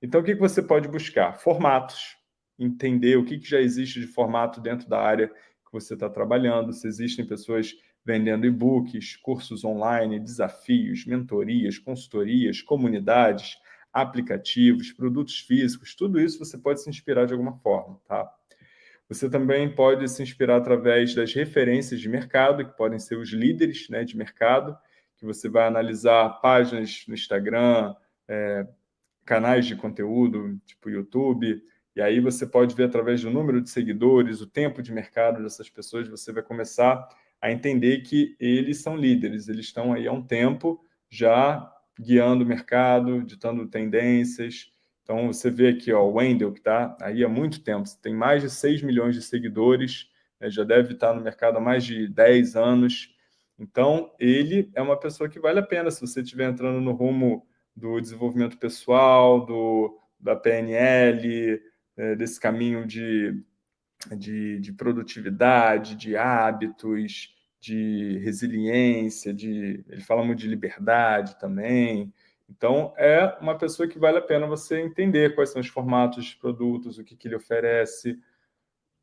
Então, o que você pode buscar? Formatos, entender o que já existe de formato dentro da área que você está trabalhando, se existem pessoas vendendo e-books, cursos online, desafios, mentorias, consultorias, comunidades, aplicativos, produtos físicos, tudo isso você pode se inspirar de alguma forma, tá? Você também pode se inspirar através das referências de mercado, que podem ser os líderes né, de mercado, que você vai analisar páginas no Instagram, é, canais de conteúdo, tipo YouTube, e aí você pode ver através do número de seguidores, o tempo de mercado dessas pessoas, você vai começar a entender que eles são líderes, eles estão aí há um tempo já guiando o mercado, ditando tendências. Então, você vê aqui ó, o Wendel, que está aí há muito tempo, tem mais de 6 milhões de seguidores, né, já deve estar no mercado há mais de 10 anos. Então, ele é uma pessoa que vale a pena, se você estiver entrando no rumo do desenvolvimento pessoal, do, da PNL, é, desse caminho de, de, de produtividade, de hábitos, de resiliência, de, ele fala muito de liberdade também. Então, é uma pessoa que vale a pena você entender quais são os formatos de produtos, o que, que ele oferece,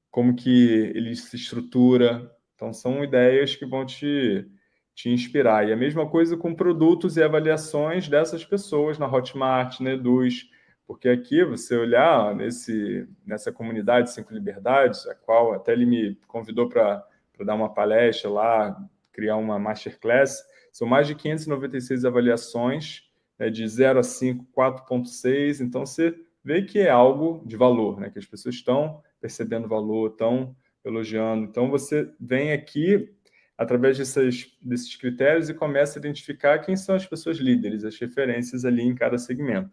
como que ele se estrutura. Então, são ideias que vão te, te inspirar. E a mesma coisa com produtos e avaliações dessas pessoas na Hotmart, na Eduz, porque aqui você olhar nesse, nessa comunidade Cinco Liberdades, a qual até ele me convidou para dar uma palestra lá, criar uma masterclass, são mais de 596 avaliações, né, de 0 a 5, 4.6, então você vê que é algo de valor, né, que as pessoas estão percebendo valor, estão elogiando. Então você vem aqui através dessas, desses critérios e começa a identificar quem são as pessoas líderes, as referências ali em cada segmento.